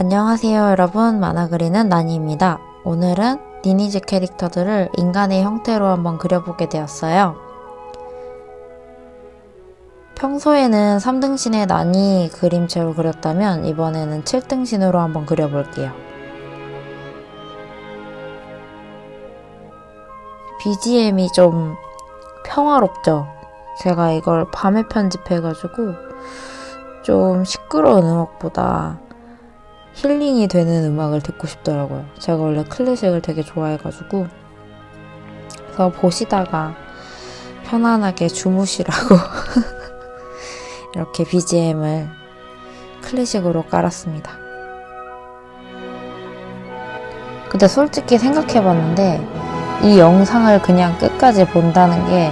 안녕하세요 여러분 만화 그리는 나니입니다. 오늘은 니니즈 캐릭터들을 인간의 형태로 한번 그려보게 되었어요. 평소에는 3등신의 나니 그림체로 그렸다면 이번에는 7등신으로 한번 그려볼게요. BGM이 좀 평화롭죠? 제가 이걸 밤에 편집해가지고 좀 시끄러운 음악보다 힐링이 되는 음악을 듣고 싶더라고요. 제가 원래 클래식을 되게 좋아해가지고 그래서 보시다가 편안하게 주무시라고 이렇게 BGM을 클래식으로 깔았습니다. 근데 솔직히 생각해봤는데 이 영상을 그냥 끝까지 본다는 게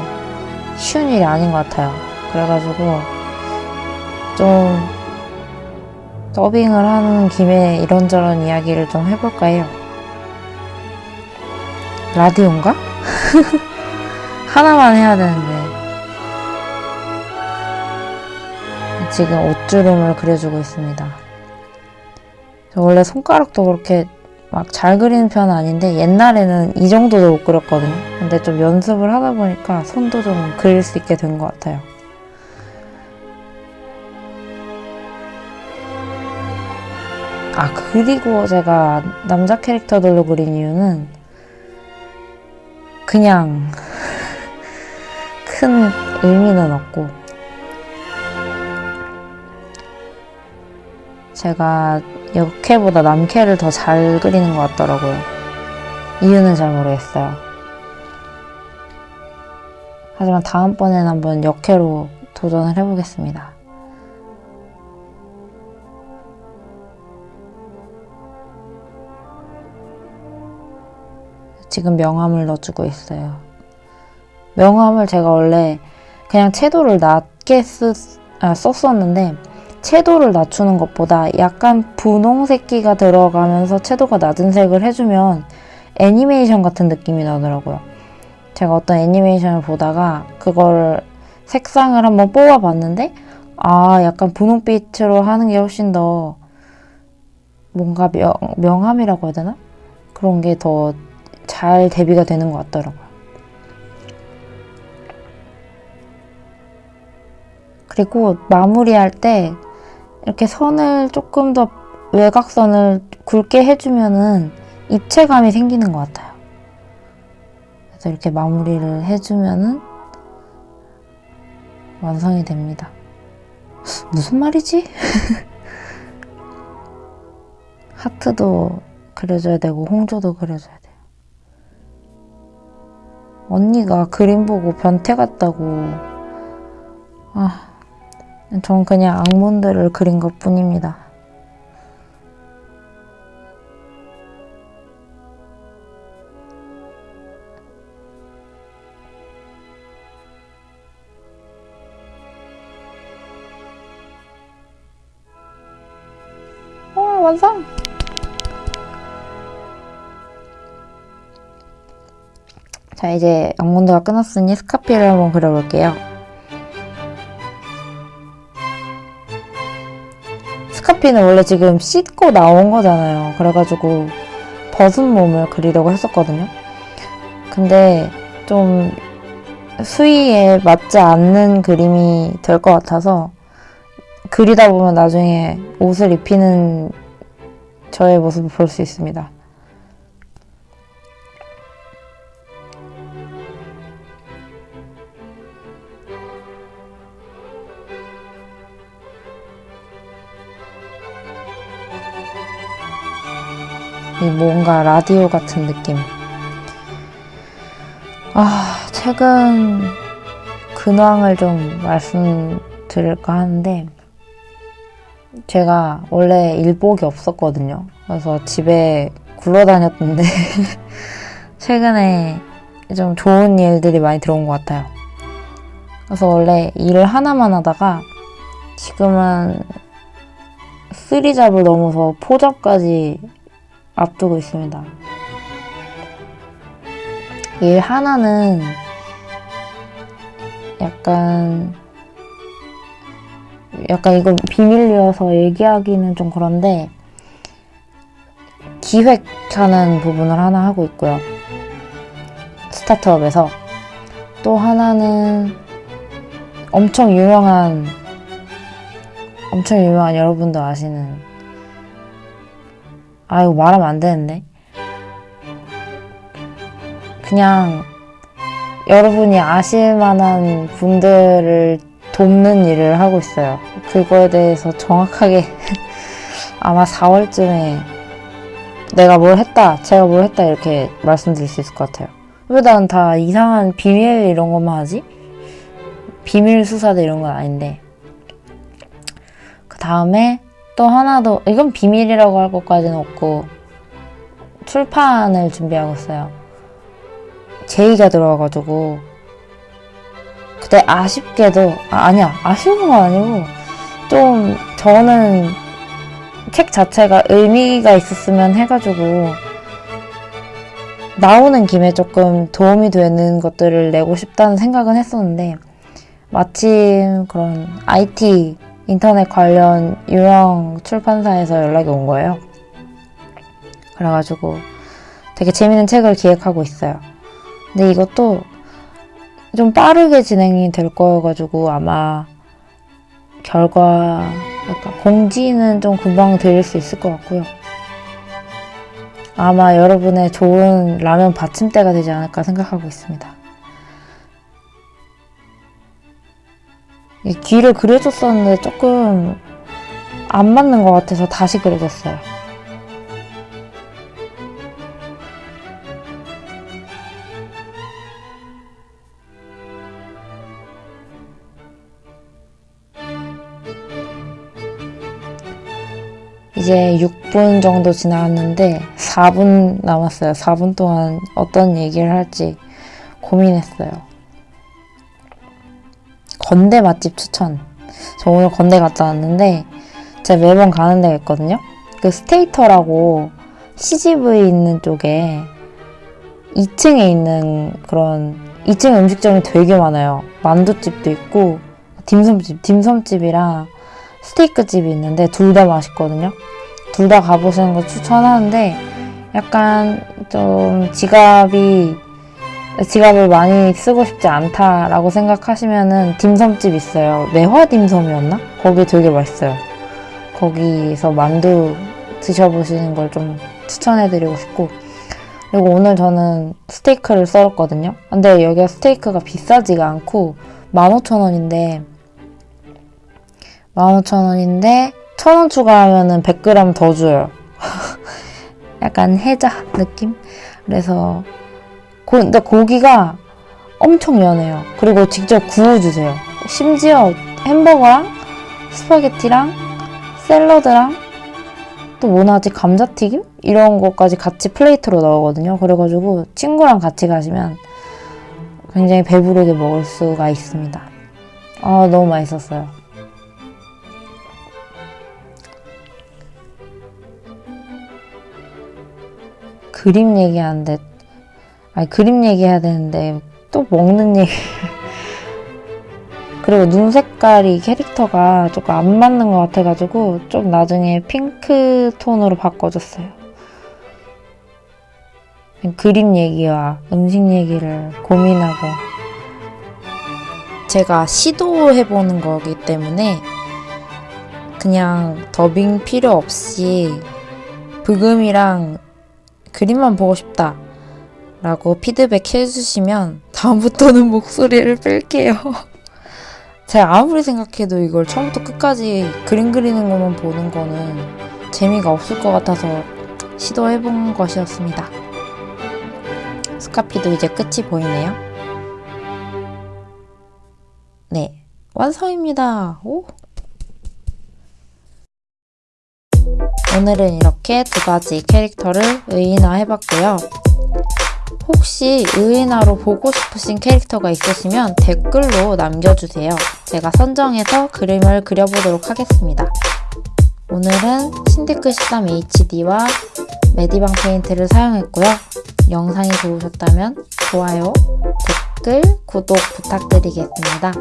쉬운 일이 아닌 것 같아요. 그래가지고 좀 더빙을 하는 김에 이런저런 이야기를 좀 해볼까 해요. 라디오인가? 하나만 해야 되는데 지금 옷주름을 그려주고 있습니다. 원래 손가락도 그렇게 막 잘 그리는 편은 아닌데 옛날에는 이 정도도 못 그렸거든요. 근데 좀 연습을 하다 보니까 손도 좀 그릴 수 있게 된 것 같아요. 아 그리고 제가 남자 캐릭터들로 그린 이유는 그냥 큰 의미는 없고 제가 여캐보다 남캐를 더 잘 그리는 것 같더라고요. 이유는 잘 모르겠어요. 하지만 다음번에는 한번 역캐로 도전을 해보겠습니다. 지금 명암을 넣어주고 있어요. 명암을 제가 원래 그냥 채도를 낮게 쓰, 아, 썼었는데 채도를 낮추는 것보다 약간 분홍색기가 들어가면서 채도가 낮은 색을 해주면 애니메이션 같은 느낌이 나더라고요. 제가 어떤 애니메이션을 보다가 그걸 색상을 한번 뽑아봤는데 아 약간 분홍빛으로 하는 게 훨씬 더 뭔가 명, 명함이라고 해야 되나? 그런 게 더 잘 대비가 되는 것 같더라고요. 그리고 마무리할 때 이렇게 선을 조금 더 외곽선을 굵게 해주면은 입체감이 생기는 것 같아요. 그래서 이렇게 마무리를 해주면은 완성이 됩니다. 무슨 말이지? 하트도 그려줘야 되고 홍조도 그려줘야 돼요. 언니가 그림 보고 변태 같다고 아, 전 그냥 악몬들을 그린 것 뿐입니다. 와 완성! 자 이제 악몬드가 끝났으니 스카피를 한번 그려볼게요. 스카피는 원래 지금 씻고 나온 거잖아요. 그래가지고 벗은 몸을 그리려고 했었거든요. 근데 좀 수위에 맞지 않는 그림이 될 것 같아서 그리다 보면 나중에 옷을 입히는 저의 모습을 볼 수 있습니다. 뭔가 라디오 같은 느낌. 아, 최근 근황을 좀 말씀드릴까 하는데, 제가 원래 일복이 없었거든요. 그래서 집에 굴러다녔는데, 최근에 좀 좋은 일들이 많이 들어온 것 같아요. 그래서 원래 일을 하나만 하다가, 지금은 쓰리잡을 넘어서 포잡까지 앞두고 있습니다. 일 하나는 약간 약간 이거 비밀이어서 얘기하기는 좀 그런데 기획하는 부분을 하나 하고 있고요. 스타트업에서 또 하나는 엄청 유명한 엄청 유명한 여러분도 아시는 아 이거 말하면 안 되는데 그냥 여러분이 아실 만한 분들을 돕는 일을 하고 있어요. 그거에 대해서 정확하게 아마 4월쯤에 내가 뭘 했다, 제가 뭘 했다 이렇게 말씀드릴 수 있을 것 같아요. 왜 난 다 이상한 비밀 이런 것만 하지? 비밀 수사대 이런 건 아닌데 그 다음에 또 하나 더 이건 비밀이라고 할 것까지는 없고 출판을 준비하고 있어요. 제의가 들어와가지고 그때 아쉽게도 아, 아니야 아쉬운 건 아니고 좀 저는 책 자체가 의미가 있었으면 해가지고 나오는 김에 조금 도움이 되는 것들을 내고 싶다는 생각은 했었는데 마침 그런 IT 인터넷 관련 유명 출판사에서 연락이 온 거예요. 그래가지고 되게 재밌는 책을 기획하고 있어요. 근데 이것도 좀 빠르게 진행이 될 거여가지고 아마 결과 약간 공지는 좀 금방 드릴 수 있을 것 같고요. 아마 여러분의 좋은 라면 받침대가 되지 않을까 생각하고 있습니다. 귀를 그려줬었는데 조금 안 맞는 것 같아서 다시 그려줬어요. 이제 6분 정도 지나갔는데 4분 남았어요. 4분 동안 어떤 얘기를 할지 고민했어요. 건대 맛집 추천. 저 오늘 건대 갔다 왔는데 제가 매번 가는 데가 있거든요. 그 스테이터라고 CGV 있는 쪽에 2층에 있는 그런 2층 음식점이 되게 많아요. 만두집도 있고 딤섬집, 딤섬집이랑 스테이크집이 있는데 둘 다 맛있거든요. 둘 다 가보시는 거 추천하는데 약간 좀 지갑이 지갑을 많이 쓰고 싶지 않다라고 생각하시면은 딤섬집 있어요. 매화 딤섬이었나? 거기 되게 맛있어요. 거기서 만두 드셔보시는 걸 좀 추천해드리고 싶고 그리고 오늘 저는 스테이크를 썰었거든요. 근데 여기가 스테이크가 비싸지가 않고 15,000원인데 15,000원인데 1,000원 추가하면은 100g 더 줘요. 약간 해자 느낌? 그래서 고, 근데 고기가 엄청 연해요. 그리고 직접 구워주세요. 심지어 햄버거랑 스파게티랑 샐러드랑 또 뭐나지 감자튀김? 이런 것까지 같이 plate로 넣거든요. 그래가지고 친구랑 같이 가시면 굉장히 배부르게 먹을 수가 있습니다. 아 너무 맛있었어요. 그림 얘기하는데 아니 그림 얘기해야 되는데 또 먹는 얘기. 그리고 눈 색깔이 캐릭터가 조금 안 맞는 것 같아가지고 좀 나중에 핑크 톤으로 바꿔줬어요. 그림 얘기와 음식 얘기를 고민하고. 제가 시도해보는 거기 때문에 그냥 더빙 필요 없이 브금이랑 그림만 보고 싶다 라고 피드백 해주시면 다음부터는 목소리를 뺄게요. 제가 아무리 생각해도 이걸 처음부터 끝까지 그림 그리는 것만 보는 거는 재미가 없을 것 같아서 시도해본 것이었습니다. 스카피도 이제 끝이 보이네요. 네, 완성입니다. 오. 오늘은 이렇게 두 가지 캐릭터를 의인화 해봤고요. 혹시 의인화로 보고 싶으신 캐릭터가 있으시면 댓글로 남겨주세요. 제가 선정해서 그림을 그려보도록 하겠습니다. 오늘은 신데크 13HD와 메디방 페인트를 사용했고요. 영상이 좋으셨다면 좋아요, 댓글, 구독 부탁드리겠습니다.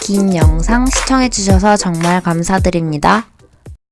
긴 영상 시청해주셔서 정말 감사드립니다.